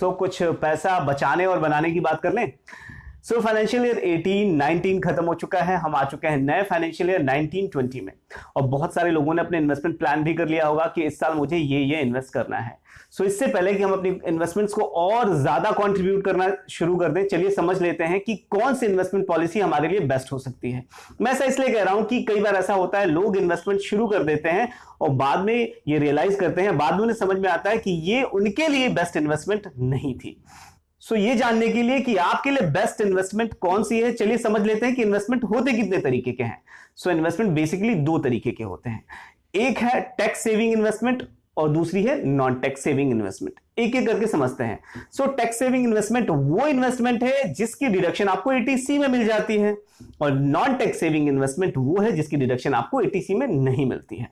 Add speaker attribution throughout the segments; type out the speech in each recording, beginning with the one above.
Speaker 1: सो कुछ पैसा बचाने और बनाने की बात कर लें सो फाइनेंशियल ईयर 18 19 खत्म हो चुका है। हम आ चुके हैं नए फाइनेंशियल ईयर 19 20 में। और बहुत सारे लोगों ने अपने इन्वेस्टमेंट प्लान भी कर लिया होगा कि इस साल मुझे ये ये इन्वेस्ट करना है। सो so, इससे पहले कि हम अपनी इन्वेस्टमेंट्स को और ज़्यादा कंट्रीब्यूट करना शुरू कर दें चलिए समझ लेते हैं कि कौन सी इन्वेस्टमेंट पॉलिसी हमारे लिए बेस्ट हो सकती है। मैं ऐसा इसलिए कह रहा हूँ कि कई बार ऐसा होता है लोग इन्वेस्टमेंट शुरू कर देते हैं और बाद में ये रियलाइज़ करते हैं। बाद में उन्हें समझ में आता है कि ये उनके लिए बेस्ट इन्वेस्टमेंट नहीं थी। सो ये जानने के लिए कि आपके लिए बेस्ट इन्वेस्टमेंट कौन सी है? चलिए समझ लेते हैं कि इन्वेस्टमेंट होते कितने तरीके के हैं। सो इन्वेस्टमेंट बेसिकली दो तरीके के होते हैं। एक है टैक्स सेविंग इन्वेस्टमेंट और दूसरी है नॉन टैक्स सेविंग इन्वेस्टमेंट एक एक करके समझते हैं। सो टैक्स सेविंग इन्वेस्टमेंट वो इन्वेस्टमेंट है जिसकी डिडक्शन आपको एटीसी में मिल जाती है और नॉन टैक्स सेविंग इन्वेस्टमेंट वो है जिसकी डिडक्शन आपको एटीसी में नहीं मिलती है।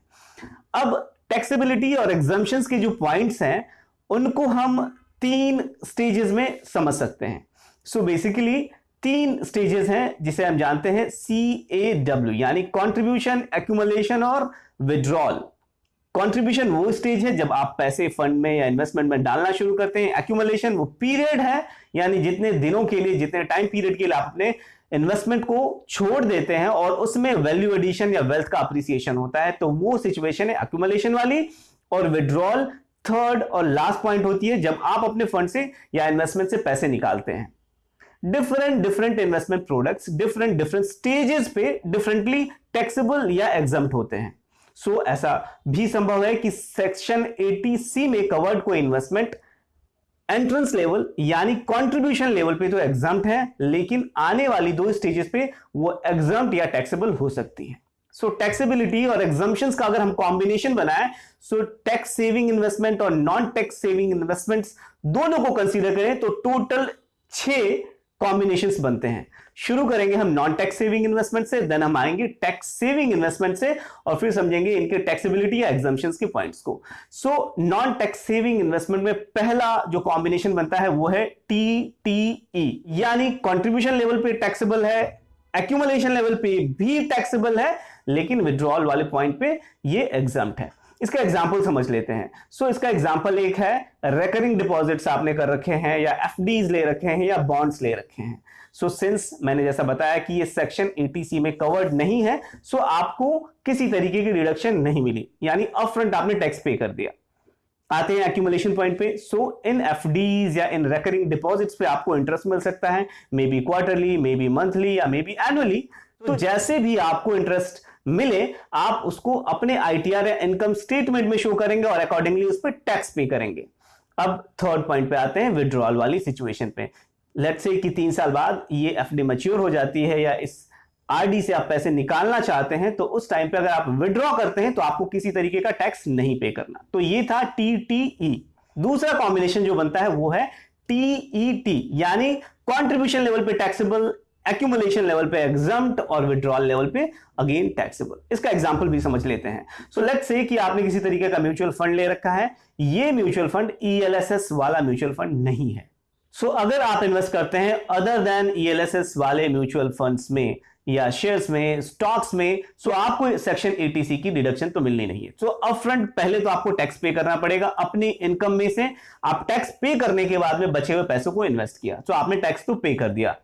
Speaker 1: अब टैक्सेबिलिटी और एग्जाम्शन के जो पॉइंट्स हैं, उनको हम तीन स्टेजेस में समझ सकते हैं। सो so बेसिकली तीन स्टेजेस हैं जिसे हम जानते हैं सी ए डब्ल्यू यानी कॉन्ट्रीब्यूशन एक्यूमुलेशन और विड्रॉल कंट्रीब्यूशन वो स्टेज है जब आप पैसे फंड में या इन्वेस्टमेंट में डालना शुरू करते हैं। एक्यूमुलेशन वो पीरियड है, यानी जितने दिनों के लिए, जितने टाइम पीरियड के लिए आप अपने इन्वेस्टमेंट को छोड़ देते हैं और उसमें वैल्यू एडिशन या वेल्थ का अप्रिसिएशन होता है तो वो सिचुएशन है एक्यूमुलेशन वाली और विड्रॉल थर्ड और लास्ट पॉइंट होती है जब आप अपने फंड से या इन्वेस्टमेंट से पैसे निकालते हैं। Different different investment products different different stages पे डिफरेंटली टैक्सेबल या एग्ज़ाम होते हैं। सो so, ऐसा भी संभव है कि सेक्शन 80 सी में कवर्ड कोई इन्वेस्टमेंट एंट्रेंस लेवल यानी कंट्रीब्यूशन लेवल पे तो एग्ज़ाम है लेकिन आने वाली दो स्टेजेस पे वो एग्ज़ाम या टैक्सेबल हो सकती है। सो टैक्सेबिलिटी और एग्जाम्शन का अगर हम कॉम्बिनेशन बनाए सो टैक्स सेविंग इन्वेस्टमेंट और नॉन टैक्स सेविंग इन्वेस्टमेंट्स दोनों को कंसीडर करें तो टोटल छह कॉम्बिनेशंस बनते हैं। शुरू करेंगे हम नॉन टैक्स सेविंग इन्वेस्टमेंट से देन हम आएँगे टैक्स सेविंग इन्वेस्टमेंट से, और फिर समझेंगे इनके टैक्सेबिलिटी या एग्जाम्शन के पॉइंट्स को। So non tax saving investment में पहला जो कॉम्बिनेशन बनता है, वो है टी टी ई यानी कॉन्ट्रीब्यूशन लेवल पे टैक्सेबल है एक्यूमुलेशन लेवल पे भी टैक्सेबल है लेकिन विड्रॉल वाले पॉइंट पे ये एग्ज़ाम है। इसका एग्ज़ाम्पल समझ लेते हैं। सो so, इसका एग्ज़ाम्पल एक है रेकरिंग डिपॉजिट्स आपने कर रखे हैं या एफ़ ले रखे हैं या बॉन्ड्स ले रखे हैं। सो so, सिंस मैंने जैसा बताया कि ये सेक्शन एटीसी में कवर्ड नहीं है सो so आपको किसी तरीके की रिडक्शन नहीं मिली। यानी अपफ्रंट आपने टैक्स पे कर दिया। आते हैं एक्यूमुलेशन पॉइंट पे। सो इन एफ़ या इन रेकरिंग डिपॉजिट्स पे आपको इंटरेस्ट मिल सकता है। May be quarterly may be monthly या मे बी एनुअली तो जैसे भी आपको इंटरेस्ट मिले, आप उसको अपने आईटीआर या इनकम स्टेटमेंट में शो करेंगे और अकॉर्डिंगली उस पर टैक्स पे करेंगे। अब थर्ड पॉइंट पे आते हैं विड्रॉल वाली सिचुएशन पे। लेट्स से कि तीन साल बाद ये एफडी मच्योर हो जाती है या इस आरडी से आप पैसे निकालना चाहते हैं तो उस टाइम पे अगर आप विड्रॉ करते हैं तो आपको किसी तरीके का टैक्स नहीं पे करना। तो ये था टीटीई दूसरा कॉम्बिनेशन जो बनता है, वो है टीईटी यानी कंट्रीब्यूशन लेवल पे टैक्सेबल एक्यूमुलेशन लेवल पे एग्जाम्प्ट और विड्रॉल लेवल पे अगेन टैक्सेबल इसका एग्जांपल भी समझ लेते हैं. सो लेट्स से आपने किसी तरीके का म्यूचुअल फंड ले रखा है. ये म्यूचुअल फंड ईएलएसएस वाला म्यूचुअल फंड नहीं है. सो so, अगर आप इन्वेस्ट करते हैं अदर देन ईएलएसएस वाले म्यूचुअल फंड्स में या शेयर्स में स्टॉक्स में सो आपको सेक्शन एटीसी की डिडक्शन तो मिलनी नहीं है. सो अप फ्रंट पहले तो आपको टैक्स पे करना पड़ेगा अपनी इनकम में से. आप टैक्स पे करने के बाद में बचे हुए पैसों को इन्वेस्ट किया. सो so आपने टैक्स तो पे कर दिया.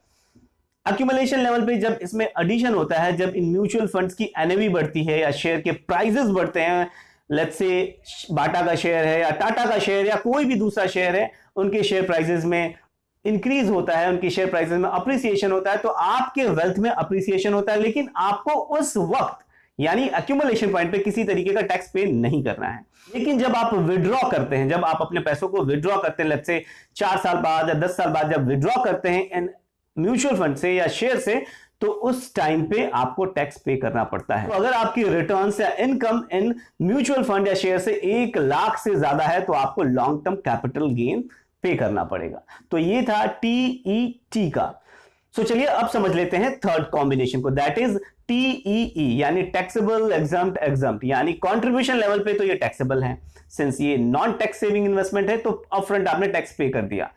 Speaker 1: अक्यूमुलेशन लेवल पे जब इसमें एडिशन होता है, जब इन म्यूचुअल फंड्स की एनएवी बढ़ती है या शेयर के प्राइजेस बढ़ते हैं लेट्स से बाटा का शेयर है या टाटा का शेयर या कोई भी दूसरा शेयर है, उनके शेयर प्राइजेस में इंक्रीज होता है, उनकी शेयर प्राइसेस में अप्रिसिएशन होता है तो आपके वेल्थ में अप्रिसिएशन होता है, लेकिन आपको उस वक्त, यानी अक्यूमुलेशन पॉइंट पे किसी तरीके का टैक्स पे नहीं करना है। लेकिन जब आप विड्रॉ करते हैं, जब आप अपने पैसों को विड्रॉ करते हैं लेट्स से चार साल बाद या दस साल बाद जब विड्रॉ करते हैं इन म्यूचुअल फंड से या शेयर से तो उस टाइम पे आपको टैक्स पे करना पड़ता है। तो अगर आपकी रिटर्न या इनकम इन म्यूचुअल फंड या शेयर से एक लाख से ज़्यादा है तो आपको लॉन्ग टर्म कैपिटल गेन पे करना पड़ेगा। तो ये था टीई टी का। सो so चलिए अब समझ लेते हैं थर्ड कॉम्बिनेशन को। दैट इज़ टीईई यानी टैक्सेबल एग्ज़ाम एग्ज़ाम यानी कंट्रीब्यूशन लेवल पे तो ये टैक्सेबल है। सिंस ये नॉन टैक्स सेविंग इन्वेस्टमेंट है तो अपफ्रंट आपने टैक्स पे कर दिया।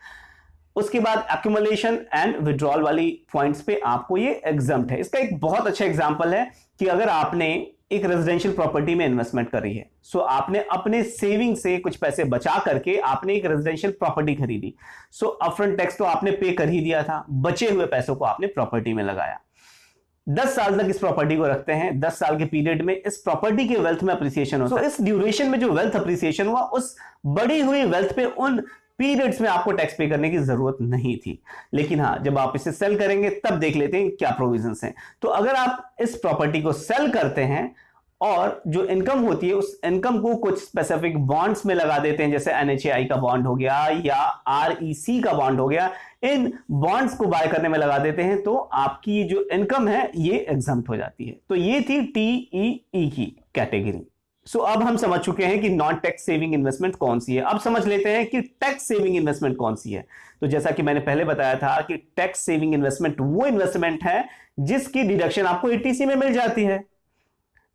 Speaker 1: उसके बाद एक्यूमुलेशन एंड विड्रॉल वाली पॉइंट्स पे आपको ये एग्ज़ाम है। इसका एक बहुत अच्छा एग्ज़ाम्पल है कि अगर आपने एक रेजिडेंशियल प्रॉपर्टी में इन्वेस्टमेंट करी है सो so, आपने अपने सेविंग से कुछ पैसे बचा करके आपने एक रेजिडेंशियल प्रॉपर्टी खरीदी। सो अपफ्रंट टैक्स तो आपने पे कर ही दिया था बचे हुए पैसों को आपने प्रॉपर्टी में लगाया। दस साल तक इस प्रॉपर्टी को रखते हैं दस साल के पीरियड में इस प्रॉपर्टी के वेल्थ में अप्रिसिएशन होता है। इस ड्यूरेशन में जो वेल्थ अप्रिसिएशन हुआ उस बड़ी हुई वेल्थ पे उन पीरियड्स में आपको टैक्स पे करने की ज़रूरत नहीं थी। लेकिन हाँ जब आप इसे सेल करेंगे, तब देख लेते हैं क्या प्रोविज़न हैं। तो अगर आप इस प्रॉपर्टी को सेल करते हैं और जो इनकम होती है, उस इनकम को कुछ स्पेसिफिक बॉन्ड्स में लगा देते हैं, जैसे एनएचआई का बॉन्ड हो गया या आरईसी का बॉन्ड हो गया, इन बॉन्ड्स को बाय करने में लगा देते हैं तो आपकी जो इनकम है, ये एग्ज़ाम हो जाती है। तो ये थी टीईई e e की कैटेगरी सो अब हम समझ चुके हैं कि नॉन टैक्स सेविंग इन्वेस्टमेंट कौन सी है। अब समझ लेते हैं कि टैक्स सेविंग इन्वेस्टमेंट कौन सी है। तो जैसा कि मैंने पहले बताया था कि टैक्स सेविंग इन्वेस्टमेंट वो इन्वेस्टमेंट है जिसकी डिडक्शन आपको एटीसी में मिल जाती है।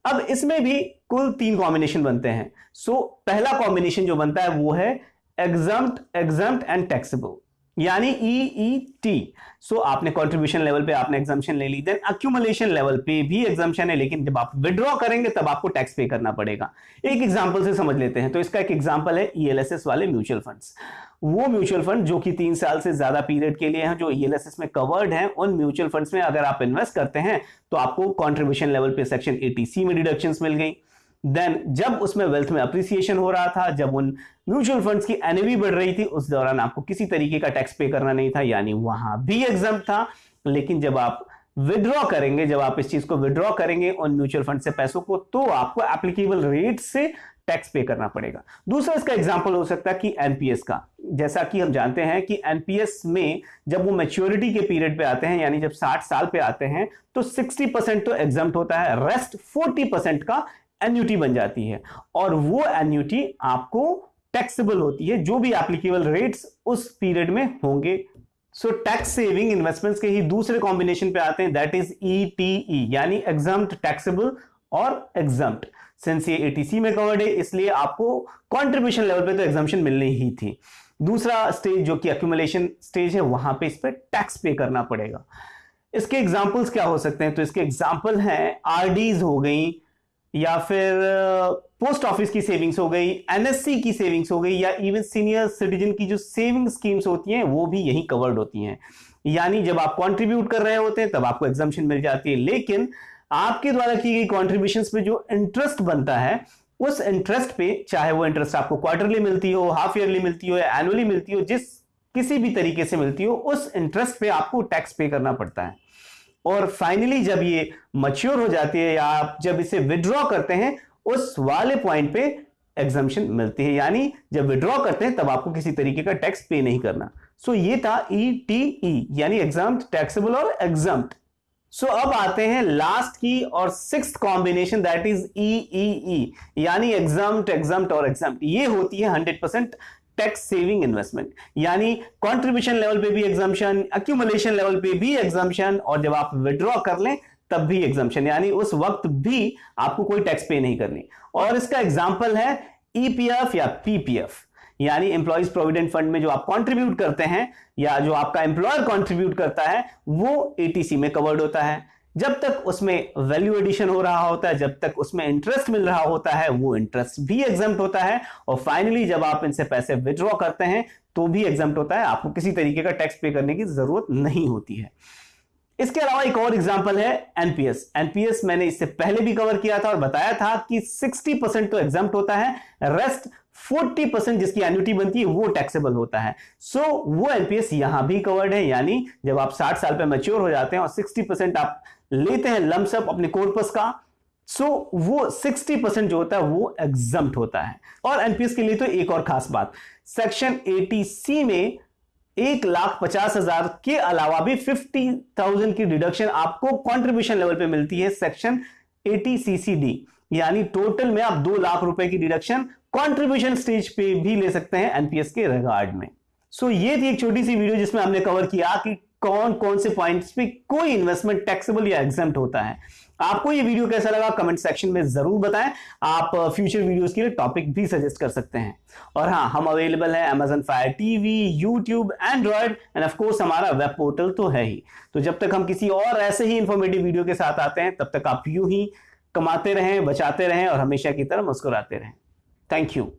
Speaker 1: अब इसमें भी कुल तीन कॉम्बिनेशन बनते हैं। सो पहला कॉम्बिनेशन जो बनता है वो है एग्जाम्ट एग्जाम्ट एंड टैक्सेबल यानी ई ई टी सो आपने कंट्रीब्यूशन लेवल पे आपने एग्जामेशन ले ली। देन अक्यूमुलेशन लेवल पे भी एग्जामेशन है, लेकिन जब आप विड्रॉ करेंगे, तब आपको टैक्स पे करना पड़ेगा। एक एग्जांपल से समझ लेते हैं। तो इसका एक एग्जांपल है ईएलएसएस e वाले म्यूचुअल फंड्स वो म्यूचुअल फंड जो कि तीन साल से ज़्यादा पीरियड के लिए हैं, जो ईएलएसएस e में कवर्ड हैं, उन म्यूचुअल फंड्स में अगर आप इन्वेस्ट करते हैं तो आपको कॉन्ट्रीब्यूशन लेवल पे सेक्शन एटीसी में डिडक्शन मिल गई। देन जब उसमें वेल्थ में अप्रिसिएशन हो रहा था, जब उन म्यूचुअल फंड्स की एनएवी बढ़ रही थी, उस दौरान आपको किसी तरीके का टैक्स पे करना नहीं था, यानी वहाँ भी एग्ज़ाम था। लेकिन जब आप विड्रॉ करेंगे, जब आप इस चीज़ को विड्रॉ करेंगे उन म्यूचुअल फंड से पैसों को तो आपको एप्लीकेबल रेट से टैक्स पे करना पड़ेगा। दूसरा इसका एग्ज़ाम्पल हो सकता है कि एनपीएस का। जैसा कि हम जानते हैं कि एनपीएस में जब वो मेच्योरिटी के पीरियड पे आते हैं, यानी जब 60 साल पे आते हैं तो 60 परसेंट तो एग्ज़ाम होता है रेस्ट 40 परसेंट का एन्यूटी बन जाती है। और वो एन्यूटी आपको टैक्सेबल होती है, जो भी एप्लीकेबल रेट्स उस पीरियड में होंगे। सो टैक्स सेविंग इन्वेस्टमेंट्स के ही दूसरे कॉम्बिनेशन पे आते हैं दैट इज़ ईटीई यानी एग्ज़ाम टैक्सेबल और एग्ज़ाम सिंस ये एटीसी में कवर्ड है, इसलिए आपको कॉन्ट्रीब्यूशन लेवल पे तो एग्जामेशन मिलनी ही थी। दूसरा स्टेज जो कि अक्यूमुलेशन स्टेज है, वहाँ पे इस पर टैक्स पे करना पड़ेगा। इसके एग्जाम्पल्स क्या हो सकते हैं? तो इसके एग्ज़ाम्पल हैं आरडीज हो गई या फिर पोस्ट ऑफ़िस की सेविंग्स हो गई एनएससी की सेविंग्स हो गई, या इवन सीनियर सिटीजन की जो सेविंग स्कीम्स होती हैं, वो भी यही कवर्ड होती हैं। यानी जब आप कंट्रीब्यूट कर रहे होते हैं, तब आपको एग्जामेशन मिल जाती है। लेकिन आपके द्वारा की गई कॉन्ट्रीब्यूशन पे जो इंटरेस्ट बनता है, उस इंटरेस्ट पे, चाहे वो इंटरेस्ट आपको क्वार्टरली मिलती हो हाफ़ ईयरली मिलती हो, या एनुअली मिलती हो, जिस किसी भी तरीके से मिलती हो, उस इंटरेस्ट पे आपको टैक्स पे करना पड़ता है। और फाइनली जब ये मच्योर हो जाती है या आप जब इसे विड्रॉ करते हैं उस वाले पॉइंट पे एग्जामेशन मिलती है। यानी जब विड्रॉ करते हैं तब आपको किसी तरीके का टैक्स पे नहीं करना। सो so, ये था ई टी ई यानी एग्ज़ाम टैक्सेबल और एग्ज़ाम सो so, अब आते हैं लास्ट की और six combination that is E E यानी एग्ज़ाम एग्ज़ाम और एग्ज़ाम ये होती है hundred percent tax saving investment यानी कंट्रीब्यूशन लेवल पे भी एग्जामेशन अक्यूमुलेशन लेवल पे भी एग्जामेशन और जब आप विड्रॉ कर लें, तब भी एग्जामेशन यानी उस वक्त भी आपको कोई टैक्स पे नहीं करनी. और इसका एग्ज़ाम्पल है ईपीएफ या पीपीएफ यानी एम्प्लॉयज़ प्रोविडेंट फंड में जो आप कंट्रीब्यूट करते हैं, या जो आपका एम्प्लॉयर कंट्रीब्यूट करता है, वो एटीसी में कवर्ड होता है. जब तक उसमें वैल्यू एडिशन हो रहा होता है, जब तक उसमें इंटरेस्ट मिल रहा होता है, वो इंटरेस्ट भी एग्ज़ाम होता है। और फाइनली जब आप इनसे पैसे विड्रॉ करते हैं तो भी एग्ज़ाम होता है। आपको किसी तरीके का टैक्स पे करने की ज़रूरत नहीं होती है। इसके अलावा एक और एग्ज़ाम्पल है एनपीएस एनपीएस मैंने इससे पहले भी कवर किया था और बताया था कि 60 परसेंट तो एग्ज़ाम होता है रेस्ट 40 परसेंट जिसकी एन्युटी बनती है वो टैक्सेबल होता है। सो so, वो एनपीएस यहाँ भी कवर्ड है यानी जब आप 60 साल पे मैच्योर हो जाते हैं और 60 परसेंट आप लेते हैं लमसप अपने कॉर्पस का सो so, वो 60 परसेंट जो होता है वो एग्ज़ाम होता है। और एनपीएस के लिए तो एक और खास बात सेक्शन 80 सी में एक लाख पचास हज़ार के अलावा भी फिफ्टी थाउज़ेंड की डिडक्शन आपको कंट्रीब्यूशन लेवल पे मिलती है सेक्शन एटी यानी टोटल में आप दो लाख रुपए की डिडक्शन कंट्रीब्यूशन स्टेज पे भी ले सकते हैं एनपीएस के रिगार्ड में। सो so, ये थी एक छोटी सी वीडियो जिसमें हमने कवर किया कि कौन कौन से पॉइंट्स पे कोई इन्वेस्टमेंट टैक्सेबल या एग्ज़ाम होता है। आपको ये वीडियो कैसा लगा कमेंट सेक्शन में ज़रूर बताएँ। आप फ्यूचर वीडियोस के लिए टॉपिक भी सजेस्ट कर सकते हैं। और हाँ हम अवेलेबल है Amazon fire TV YouTube android and of course हमारा वेब पोर्टल तो है ही। तो जब तक हम किसी और ऐसे ही इंफॉर्मेटिव वीडियो के साथ आते हैं, तब तक आप यूँ ही कमाते रहें, बचाते रहें और हमेशा की तरह मुस्कुराते रहें। Thank you